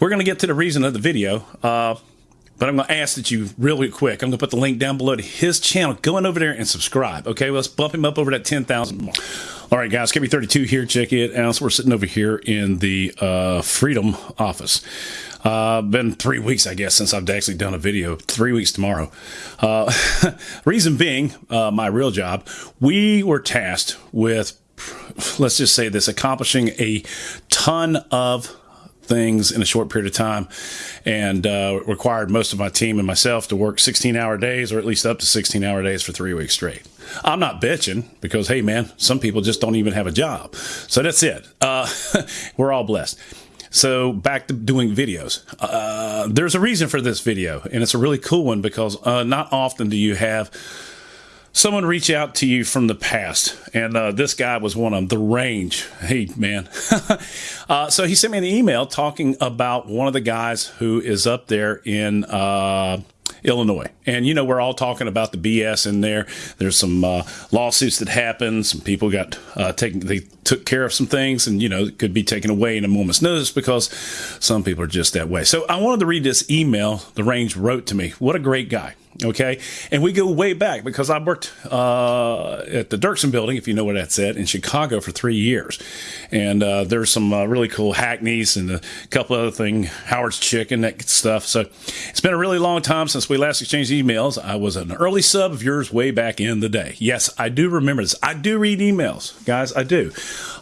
we're going to get to the reason of the video. Uh, but I'm going to ask that you really quick. I'm going to put the link down below to his channel. Go on over there and subscribe. Okay, let's bump him up over that 10,000 mark. All right, guys, KB32 here. Check it out. So we're sitting over here in the uh, Freedom office. Uh, been three weeks, I guess, since I've actually done a video. Three weeks tomorrow. Uh, reason being, uh, my real job, we were tasked with, let's just say this, accomplishing a ton of things in a short period of time and uh, required most of my team and myself to work 16 hour days or at least up to 16 hour days for three weeks straight. I'm not bitching because, hey, man, some people just don't even have a job. So that's it. Uh, we're all blessed. So back to doing videos. Uh, there's a reason for this video, and it's a really cool one because uh, not often do you have someone reach out to you from the past, and uh, this guy was one of them. The Range, hey man. uh, so he sent me an email talking about one of the guys who is up there in. Uh, Illinois. And you know, we're all talking about the BS in there. There's some uh, lawsuits that happened. Some people got uh, taken, they took care of some things and, you know, could be taken away in a moment's notice because some people are just that way. So I wanted to read this email the range wrote to me. What a great guy. Okay. And we go way back because I worked uh, at the Dirksen building, if you know where that's at, in Chicago for three years. And uh, there's some uh, really cool Hackney's and a couple other things, Harold's Chicken, that stuff. So it's been a really long time since we last exchanged emails. I was an early sub of yours way back in the day. Yes, I do remember this. I do read emails, guys. I do.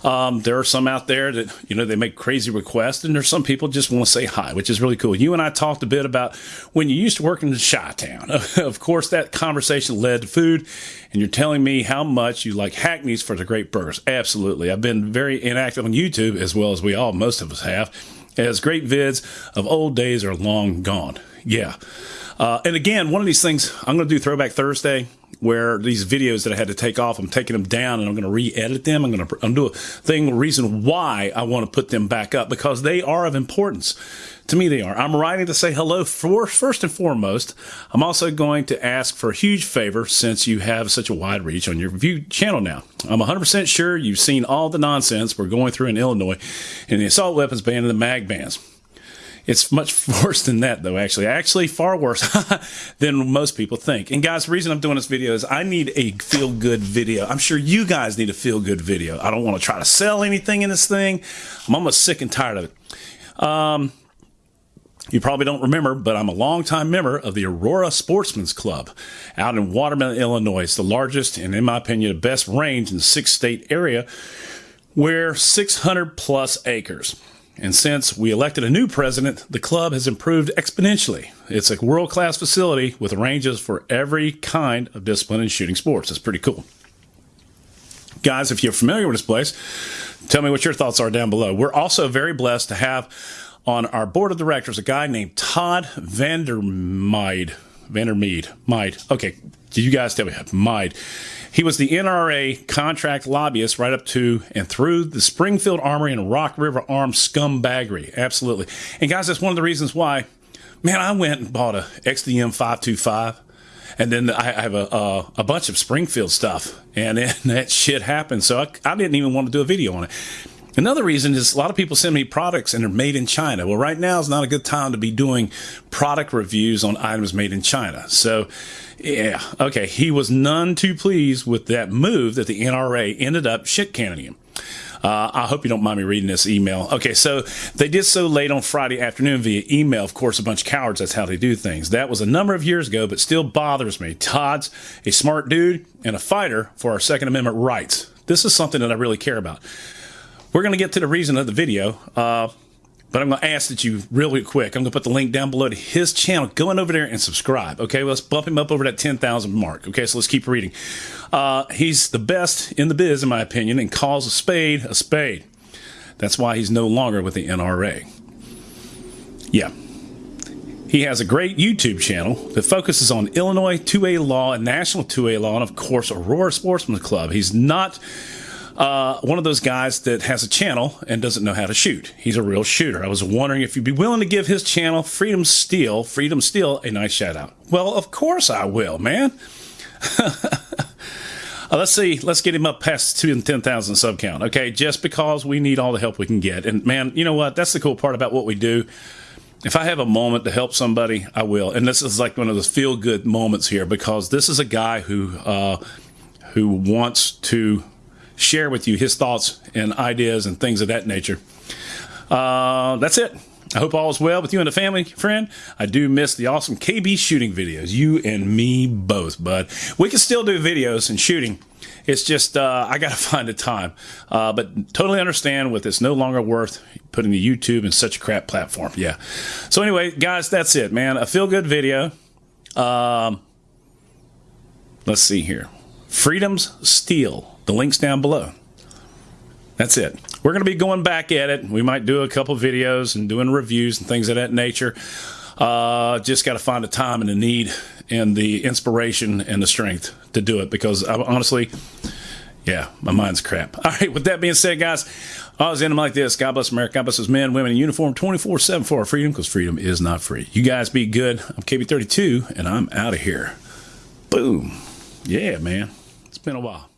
Um, there are some out there that, you know, they make crazy requests, and there's some people just want to say hi, which is really cool. You and I talked a bit about when you used to work in Chi Town. of course, that conversation led to food, and you're telling me how much you like Hackney's for the great burgers. Absolutely. I've been very inactive on YouTube, as well as we all, most of us have, as great vids of old days are long gone. Yeah. Uh, and again, one of these things, I'm going to do Throwback Thursday where these videos that I had to take off, I'm taking them down and I'm going to re-edit them. I'm going to do a thing, reason why I want to put them back up because they are of importance. To me, they are. I'm writing to say hello for, first and foremost. I'm also going to ask for a huge favor since you have such a wide reach on your view channel now. I'm 100% sure you've seen all the nonsense we're going through in Illinois in the assault weapons ban and the mag bans. It's much worse than that, though, actually. Actually, far worse than most people think. And, guys, the reason I'm doing this video is I need a feel good video. I'm sure you guys need a feel good video. I don't want to try to sell anything in this thing. I'm almost sick and tired of it. Um, you probably don't remember, but I'm a longtime member of the Aurora Sportsman's Club out in Watermelon, Illinois. It's the largest and, in my opinion, the best range in the six state area where 600 plus acres. And since we elected a new president, the club has improved exponentially. It's a world class facility with ranges for every kind of discipline in shooting sports. It's pretty cool. Guys, if you're familiar with this place, tell me what your thoughts are down below. We're also very blessed to have on our board of directors a guy named Todd Vandermyde. Vandermeade. Mide. Okay, did you guys tell me? Mide. He was the NRA contract lobbyist right up to and through the Springfield Armory and Rock River Arms scumbaggery. Absolutely. And guys, that's one of the reasons why, man, I went and bought a XDM 525. And then I have a, a, a bunch of Springfield stuff, and then that shit happened. So I, I didn't even want to do a video on it. Another reason is a lot of people send me products and they're made in China. Well, right now is not a good time to be doing product reviews on items made in China. So, yeah, okay. He was none too pleased with that move that the NRA ended up shit canning him. Uh, I hope you don't mind me reading this email. Okay, so they did so late on Friday afternoon via email. Of course, a bunch of cowards. That's how they do things. That was a number of years ago, but still bothers me. Todd's a smart dude and a fighter for our Second Amendment rights. This is something that I really care about. We're going to get to the reason of the video, uh, but I'm going to ask that you really quick. I'm going to put the link down below to his channel. Go on over there and subscribe. Okay, let's bump him up over that 10,000 mark. Okay, so let's keep reading. Uh, he's the best in the biz, in my opinion, and calls a spade a spade. That's why he's no longer with the NRA. Yeah. He has a great YouTube channel that focuses on Illinois 2A law and national 2A law, and of course, Aurora Sportsman Club. He's not uh, one of those guys that has a channel and doesn't know how to shoot. He's a real shooter. I was wondering if you'd be willing to give his channel, Freedom Steel, Freedom Steel, a nice shout out. Well, of course I will, man. uh, let's see. Let's get him up past two and ten thousand sub count. Okay, just because we need all the help we can get. And man, you know what? That's the cool part about what we do. if I have a moment to help somebody, I will. And this is like one of those feel good moments here because this is a guy who uh, who wants to share with you his thoughts and ideas and things of that nature. Uh, that's it. I hope all is well with you and the family, friend. I do miss the awesome KB shooting videos. You and me both, bud. We can still do videos and shooting. It's just uh, I got to find a time. Uh, but totally understand with it's no longer worth putting the YouTube in such a crap platform. Yeah. So anyway, guys, that's it, man. A feel good video. Um, let's see here. Freedom's Steel. The link's down below. That's it. We're going to be going back at it. We might do a couple videos and doing reviews and things of that nature. Uh, just got to find the time and the need and the inspiration and the strength to do it because I, honestly, yeah, my mind's crap. All right, with that being said, guys, I always end them like this. God bless America. God bless us men, women in uniform 24 7 for our freedom because freedom is not free. You guys be good. I'm KB32 and I'm out of here. Boom. Yeah, man. It's been a while.